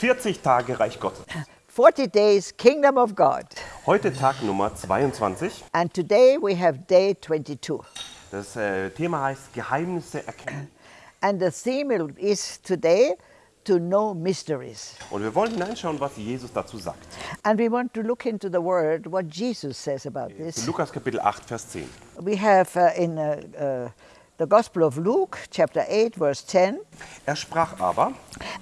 40 Tage Reich Gottes. 40 days Kingdom of God. Heute Tag Nummer 22. And today we have day 22. Das äh, Thema heißt Geheimnisse erkennen. And the theme is today to know mysteries. Und wir wollen hineinschauen, was Jesus dazu sagt. And we want to look into the word what Jesus says about this. Lukas Kapitel 8, Vers 10. We have uh, in uh, uh, the Gospel of Luke, chapter 8, verse 10, Er sprach aber,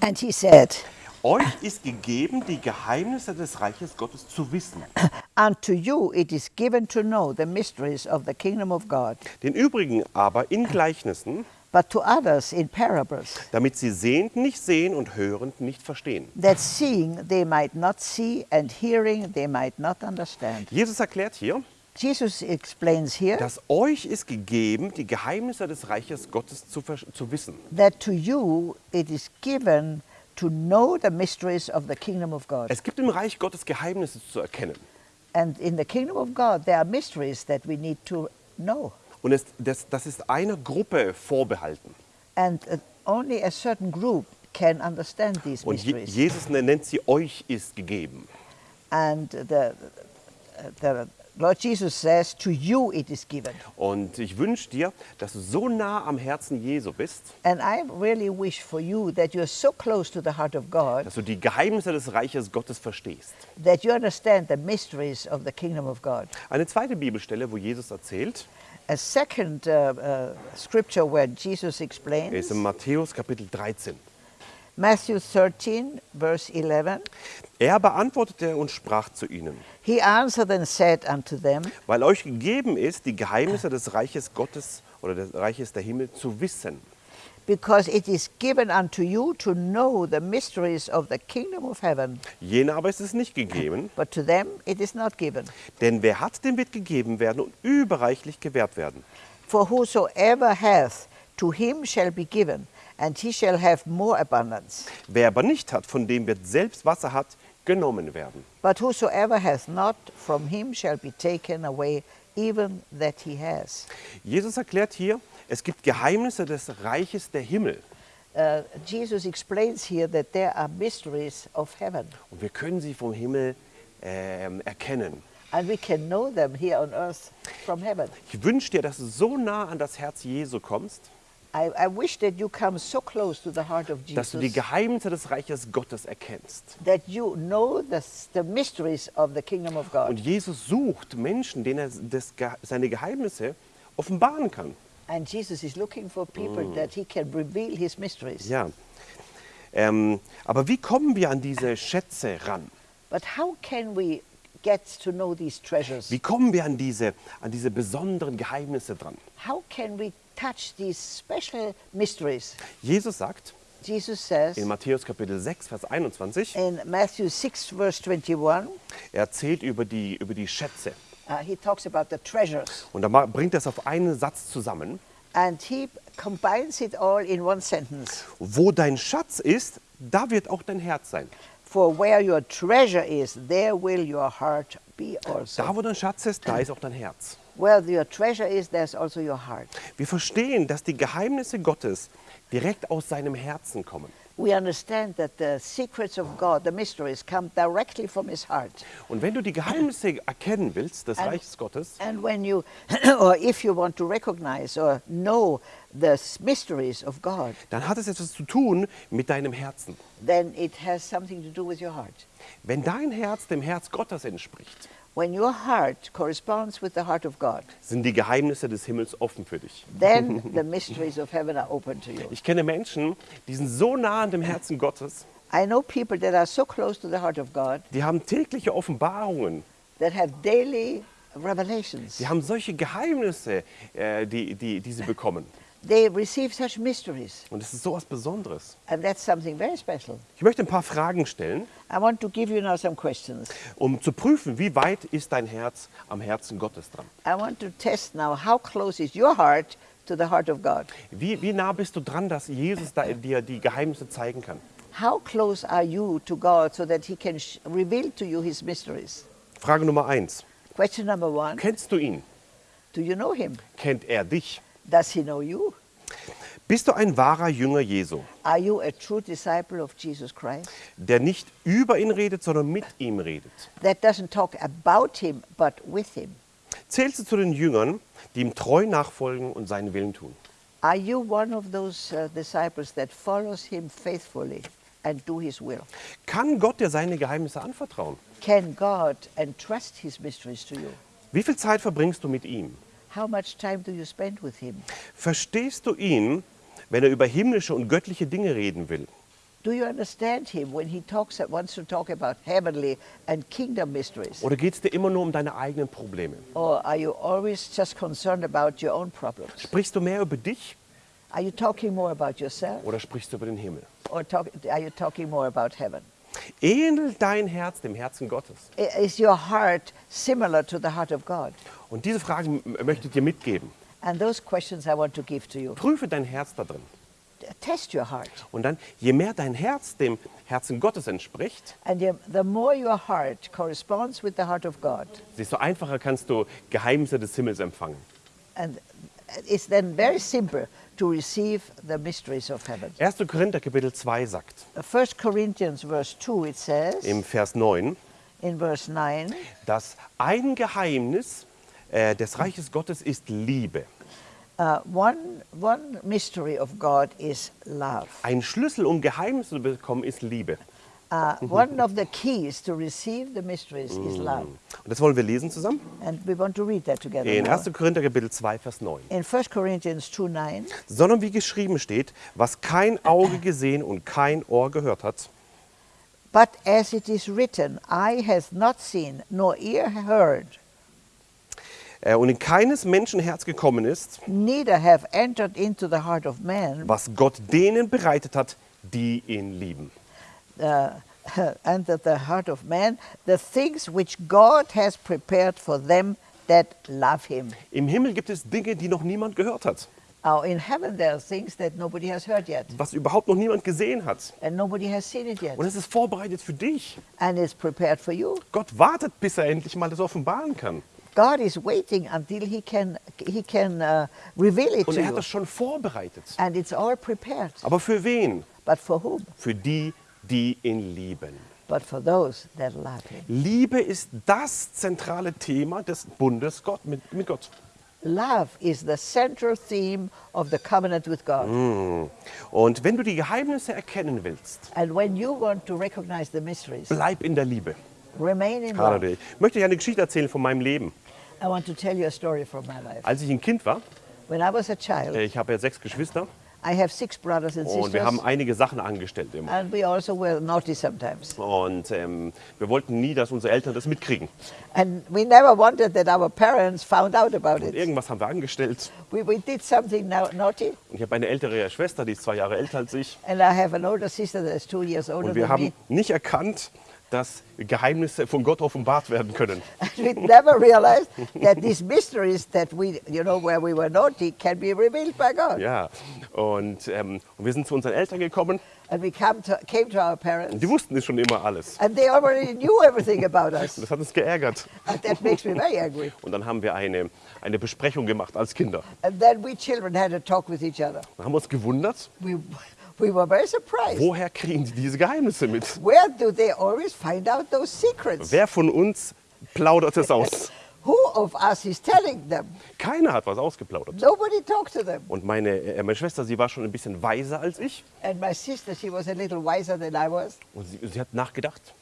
and he said, euch ist gegeben, die Geheimnisse des Reiches Gottes zu wissen. Unto you it is given to know the mysteries of the kingdom of God, Den übrigen aber in Gleichnissen, but to others in parables, damit sie sehend nicht sehen und hörend nicht verstehen. that seeing they might not see, and hearing they might not understand. Jesus erklärt hier, Jesus explains here dass euch ist gegeben, die Geheimnisse des Reiches Gottes zu, zu wissen. that to you it is given to know the mysteries of the kingdom of God. Es gibt im Reich Gottes Geheimnisse zu erkennen. And in the kingdom of God, there are mysteries that we need to know. Und es, das, das ist einer Gruppe vorbehalten. And uh, only a certain group can understand these Und Je. Jesus nennt sie euch ist gegeben. And the, the Lord Jesus says, To you it is given. Und ich wünsche dir, dass du so nah am Herzen Jesu bist, And I really wish for you that you're so close to the heart of God dass du die Geheimnisse des Reiches Gottes verstehst. that you understand the mysteries of the kingdom of God. Eine zweite Bibelstelle, wo Jesus erzählt, A second uh, uh, scripture where Jesus explains ist in Matthäus Kapitel 13. Matthew 13, verse 11. Er beantwortete und sprach zu ihnen, He answered and said unto them, weil euch gegeben ist, die Geheimnisse des Reiches Gottes oder des Reiches der Himmel zu wissen. Because it is given unto you to know the mysteries of the kingdom of heaven, Jenen aber ist es nicht gegeben, but to them it is not given. denn wer hat, dem wird gegeben werden und überreichlich gewährt werden. For whosoever hath, to him shall be given, and he shall have more abundance. Wer aber nicht hat, von dem wird selbst, was er hat, genommen werden. But whosoever hath not, from him shall be taken away even that he has. Jesus erklärt hier, es gibt Geheimnisse des Reiches der Himmel Uh, Jesus explains here that there are mysteries of heaven, und wir können sie vom Himmel ähm, erkennen. and we can know them here on earth from heaven. Ich wünsche dir, dass du so nah an das Herz Jesu kommst, I, I wish that you come so close to the heart of dass du die Jesus Geheimnisse des Reiches Gottes erkennst. that you know the, the mysteries of the kingdom of God. Und Jesus sucht Menschen, denen er seine Geheimnisse offenbaren kann. And Jesus is looking for people that he can reveal his mysteries. Ja. Ähm, aber wie kommen wir an diese Schätze ran? But how can we get to know these treasures? Wie kommen wir an diese, an diese besonderen Geheimnisse dran? How can we touch these special mysteries? Jesus sagt Jesus says in Matthäus Kapitel 6, Vers 21, in Matthew 6, verse 21, er erzählt über die, über die Schätze. uh, he talks about the treasures. Und ma- bringt er es auf einen Satz zusammen. And he combines it all in one sentence. Wo dein Schatz ist, da wird auch dein Herz sein. For where your treasure is, there will your heart be also. Da, wo dein Schatz ist, da ist auch dein Herz. Where your treasure is, there's also your heart. Wir verstehen, dass die Geheimnisse Gottes direkt aus seinem Herzen kommen. We understand that the secrets of God, the mysteries, come directly from his heart. Und wenn du die Geheimnisse erkennen willst des And- Reiches Gottes, And when you, or if you want to recognize or know the mysteries of God, dann hat es etwas zu tun mit deinem Herzen. then it has something to do with your heart. Wenn dein Herz dem Herz Gottes entspricht, When your heart corresponds with the heart of God, sind die Geheimnisse des Himmels offen für dich. then the mysteries of heaven are open to you. Ich kenne Menschen, die sind so nah an dem Herzen Gottes, I know people that are so close to the heart of God die haben tägliche Offenbarungen, that have daily revelations. die haben solche Geheimnisse, äh, die, die, die sie bekommen. They receive such mysteries, Und es ist so etwas Besonderes. and that's something very special. Ich möchte ein paar Fragen stellen, I want to give you now some questions. um zu prüfen, wie weit ist dein Herz am Herzen Gottes dran. I want to test now how close is your heart to the heart of God? Wie, wie nah bist du dran, dass Jesus da dir die Geheimnisse zeigen kann? How close are you to God so that He can reveal to you His mysteries? Frage Nummer eins. Question number one Kennst du ihn? Do you know him? Kennt er dich? Does he know you? Bist du ein wahrer Jünger Jesu, Are you a true disciple of Jesus Christ? der nicht über ihn redet, sondern mit ihm redet? That doesn't talk about him, but with him. Zählst du zu den Jüngern, die ihm treu nachfolgen und seinen Willen tun? Are you one of those uh, disciples that follows him faithfully and do his will? Kann Gott dir seine Geheimnisse anvertrauen? Can God entrust his mysteries to you? Wie viel Zeit verbringst du mit ihm? How much time do you spend with him? Verstehst du ihn, wenn er über himmlische und göttliche Dinge reden will? Do you understand him when he talks wants to talk about heavenly and kingdom mysteries? Oder geht es dir immer nur um deine eigenen Probleme? Or are you always just concerned about your own problems? Sprichst du mehr über dich Are you talking more about yourself oder sprichst du über den Himmel? or talk, are you talking more about heaven? Ähnelt dein Herz dem Herzen Gottes? Is your heart similar to the heart of God? Und diese Fragen möchte ich dir mitgeben. And those questions I want to give to you. Prüfe dein Herz da drin. Test your heart. Und dann, je mehr dein Herz dem Herzen Gottes entspricht, And the, the more your heart corresponds with the heart of God, desto einfacher kannst du Geheimnisse des Himmels empfangen. and it's then very simple to receive the mysteries of heaven. 1. Korinther Kapitel 2 sagt 1 Corinthians verse 2 it says im Vers 9, in verse 9 dass ein Geheimnis äh, des Reiches Gottes ist Liebe. uh, one, one mystery of God is love. Ein Schlüssel, um Geheimnisse zu bekommen, ist Liebe. Uh, one of the keys to receive the mysteries is love. Und das wollen wir lesen zusammen? And we want to read that together. In now. 1. Korinther Kapitel 2, Vers 9. In 1 Corinthians 2 9, Sondern wie geschrieben steht, was kein Auge gesehen und kein Ohr gehört hat, but as it is written, eye hath not seen, nor ear heard, äh, und in keines Menschen Herz gekommen ist, neither have entered into the heart of man, was Gott denen bereitet hat, die ihn lieben. Uh, that the heart of man, the things which God has prepared for them that love him. Im Himmel gibt es Dinge, die noch niemand gehört hat, Now, in heaven, there are things that nobody has heard yet, was überhaupt noch niemand gesehen hat. and nobody has seen it yet, Und es ist vorbereitet für dich. and it's prepared for you. Gott wartet, bis er endlich mal das offenbaren kann. God is waiting until He can He can uh, reveal it Und er hat das schon vorbereitet. and it's all prepared. Aber für wen? But for whom? Für die, die ihn lieben. But for those that love Him. Liebe ist das zentrale Thema des Bundes Gott, mit, mit Gott. Love is the central theme of the covenant with God. Und wenn du die Geheimnisse erkennen willst, And when you want to recognize the mysteries, bleib in der Liebe. remain in love. Ich möchte dir eine Geschichte erzählen von meinem Leben. I want to tell you a story from my life. Als ich ein Kind war, When I was a child, äh, ich habe ja sechs Geschwister I have six brothers and und wir haben sisters, einige Sachen angestellt immer. and we also were naughty sometimes. Und ähm, wir wollten nie, dass unsere Eltern das mitkriegen. And we never wanted that our parents found out about Und it. irgendwas haben wir angestellt. We, we did something naughty, Und ich habe eine ältere Schwester, die ist zwei Jahre älter als ich. and I have an older sister that is two years older Und wir haben me. nicht erkannt, dass Geheimnisse von Gott offenbart werden können. We never realized that these mysteries that we, you know, where we were naughty can be revealed by God. Ja. Und, ähm, und wir sind zu unseren Eltern gekommen And we come to, came to our und parents, die wussten es schon immer alles. and they already knew everything about us. Das hat uns geärgert. And that makes me very angry. Und dann haben wir eine, eine Besprechung gemacht als Kinder. And then we children had a talk with each other. Dann haben wir uns gewundert, We, we were very surprised. woher kriegen die diese Geheimnisse mit? Where do they always find out those secrets? Wer von uns plaudert es aus? Who of us is telling them? Keiner hat was ausgeplaudert. Nobody talked to them. Und meine, äh, meine Schwester, sie war schon ein bisschen weiser als ich. And my sister, she was a little wiser than I was. Und sie, sie hat nachgedacht.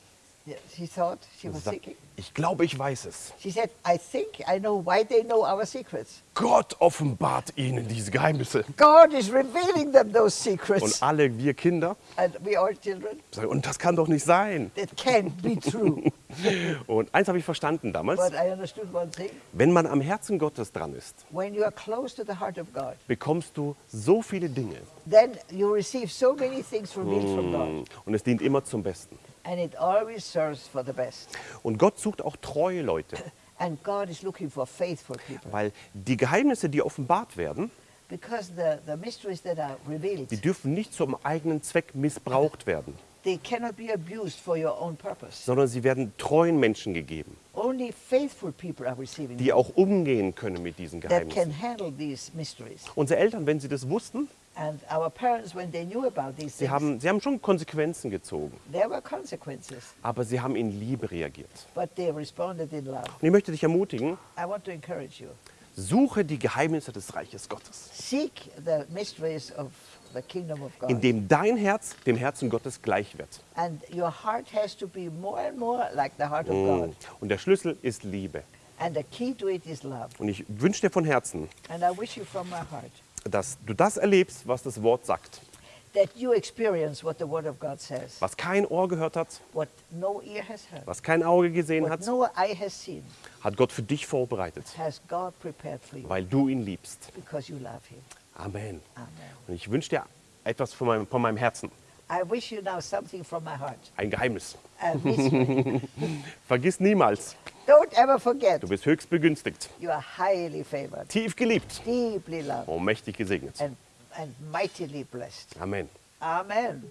Yeah, She thought, she was sagt, thinking. ich glaube, ich weiß es. She said, I think I know why they know our secrets. Gott offenbart ihnen diese Geheimnisse. God is revealing them those secrets. Und alle wir Kinder And we all children, sagen, und das kann doch nicht sein. that can't be true. Und eins habe ich verstanden damals. but I understood one thing. Wenn man am Herzen Gottes dran ist, When you are close to the heart of God, bekommst du so viele Dinge. then you receive so many things revealed from God. Und es dient immer zum Besten. And it always serves for the best. Und Gott sucht auch treue Leute, And God is looking for faithful people. weil die Geheimnisse, die offenbart werden, Because the, the mysteries that are revealed, die dürfen nicht zum eigenen Zweck missbraucht werden. they cannot be abused for your own purpose. sondern sie werden treuen Menschen gegeben, Only faithful people are receiving die auch umgehen können mit diesen that can Geheimnissen. handle these mysteries. Unsere Eltern, wenn sie das wussten, And our parents, when they knew about these sie haben, sie haben schon Konsequenzen gezogen, aber sie haben in Liebe reagiert. but they responded in love. Und ich möchte dich ermutigen, I want to encourage you. suche die Geheimnisse des Reiches Gottes, Seek the mysteries of the kingdom of God. indem dein Herz dem Herzen Gottes gleich wird. God. Und der Schlüssel ist Liebe. And the key to it is love. Und ich wünsche dir von Herzen, Dass du das erlebst, was das Wort sagt. that you experience what the Word of God says, Was kein Ohr gehört hat, what no heard, was kein Auge gesehen what hat, no eye has seen, hat Gott für dich vorbereitet, has God prepared for you weil du ihn liebst. because you love Him. Amen. Amen. Und ich wünsche dir etwas von meinem, von meinem Herzen, I wish you now something from my heart. ein Geheimnis. Vergiss niemals, Don't ever forget, du bist höchst begünstigt, you are highly favored, tief geliebt deeply loved, und mächtig gesegnet. and, and mightily blessed. Amen. Amen.